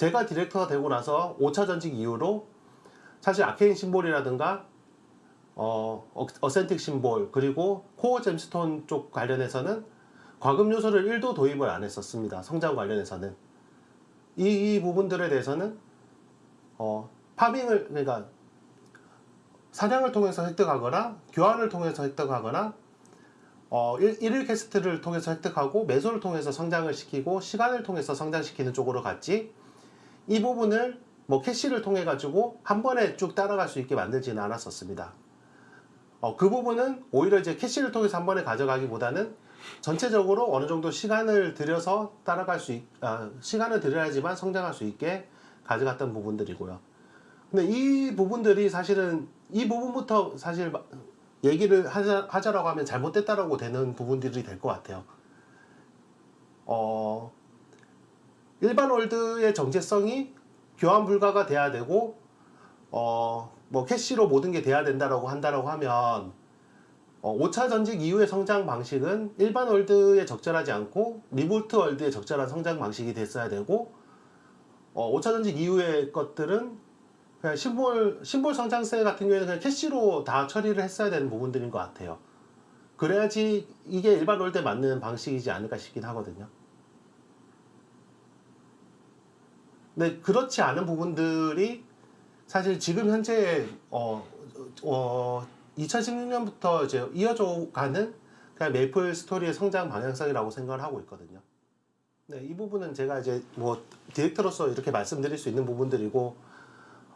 제가 디렉터가 되고 나서 5차 전직 이후로 사실 Arcane Symbol이라든가 어, 어- Authentic Symbol 그리고 Core Gemstone 쪽 관련해서는 과금 요소를 1도 도입을 안 했었습니다. 성장 관련해서는 이, 이 부분들에 대해서는 어, 파밍을 그러니까 사냥을 통해서 획득하거나 교환을 통해서 획득하거나 어, 일, 일일 quest를 통해서 획득하고 메소를 통해서 성장을 시키고 시간을 통해서 성장시키는 쪽으로 갔지 이 부분을 뭐 캐시를 통해 가지고 한 번에 쭉 따라갈 수 있게 만들지는 않았었습니다. 어, 그 부분은 오히려 이제 캐시를 통해서 한 번에 가져가기보다는 전체적으로 어느 정도 시간을 들여서 따라갈 수 있, 아, 시간을 들여야지만 성장할 수 있게 가져갔던 부분들이고요. 근데 이 부분들이 사실은 이 부분부터 사실 마- 얘기를 하자, 하자라고 하면 잘못됐다라고 되는 부분들이 될 것 같아요. 어, 일반 world의 정체성이 교환 불가가 돼야 되고, 어, 뭐 cash로 모든 게 돼야 된다라고 한다라고 하면, 어, 5차 전직 이후의 성장 방식은 일반 world에 적절하지 않고 reboot world에 적절한 성장 방식이 됐어야 되고, 어, 5차 전직 이후의 것들은 그냥 symbol, symbol 성장세 같은 경우에는 그냥 cash로 다 처리를 했어야 되는 부분들인 것 같아요. 그래야지 이게 일반 월드에 맞는 방식이지 않을까 싶긴 하거든요. 근데 그렇지 않은 부분들이 사실 지금 현재 어, 어 2016년부터 이제 이어져 가는 그냥 메이플 스토리의 성장 방향성이라고 생각을 하고 있거든요. 네, 이 부분은 제가 이제 뭐 디렉터로서 이렇게 말씀드릴 수 있는 부분들이고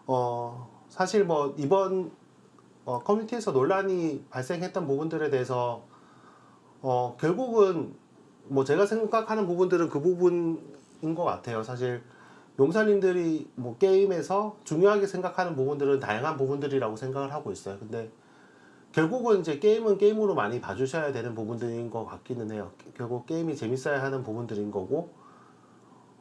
어 사실 뭐 이번 어, 커뮤니티에서 논란이 발생했던 부분들에 대해서 어 결국은 뭐 제가 생각하는 부분들은 그 부분인 것 같아요. 사실 용사님들이 뭐 게임에서 중요하게 생각하는 부분들은 다양한 부분들이라고 생각을 하고 있어요. 근데 결국은 이제 게임은 게임으로 많이 봐주셔야 되는 부분들인 것 같기는 해요. 결국 게임이 재밌어야 하는 부분들인 거고,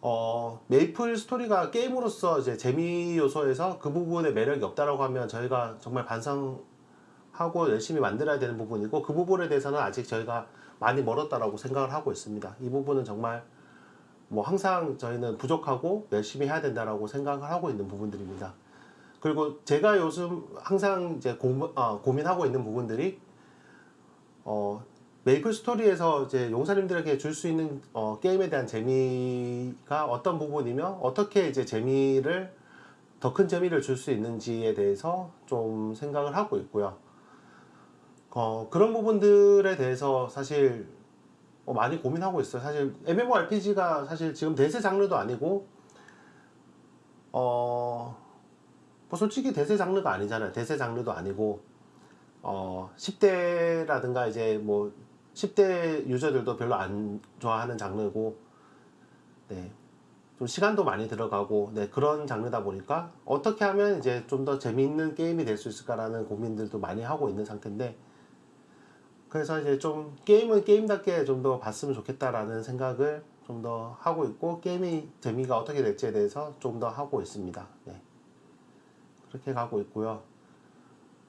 어, 메이플 스토리가 게임으로서 이제 재미 요소에서 그 부분에 매력이 없다라고 하면 저희가 정말 반성하고 열심히 만들어야 되는 부분이고, 그 부분에 대해서는 아직 저희가 많이 멀었다라고 생각을 하고 있습니다. 이 부분은 정말 뭐 항상 저희는 부족하고 열심히 해야 된다라고 생각을 하고 있는 부분들입니다. 그리고 제가 요즘 항상 이제 고, 아, 고민하고 있는 부분들이 어, 메이플 스토리에서 이제 용사님들에게 줄 수 있는 어, 게임에 대한 재미가 어떤 부분이며 어떻게 이제 재미를 더 큰 재미를 줄 수 있는지에 대해서 좀 생각을 하고 있고요. 어, 그런 부분들에 대해서 사실 어, 많이 고민하고 있어요. 사실 MMORPG가 사실 지금 대세 장르도 아니고 어, 뭐 솔직히 대세 장르가 아니잖아요. 대세 장르도 아니고 어, 10대라든가 이제 뭐 10대 유저들도 별로 안 좋아하는 장르고 네. 좀 시간도 많이 들어가고 네, 그런 장르다 보니까 어떻게 하면 이제 좀 더 재미있는 게임이 될 수 있을까라는 고민들도 많이 하고 있는 상태인데 그래서 이제 좀 게임은 게임답게 좀 더 봤으면 좋겠다라는 생각을 좀 더 하고 있고 게임이 재미가 어떻게 될지에 대해서 좀 더 하고 있습니다. 네. 그렇게 가고 있고요.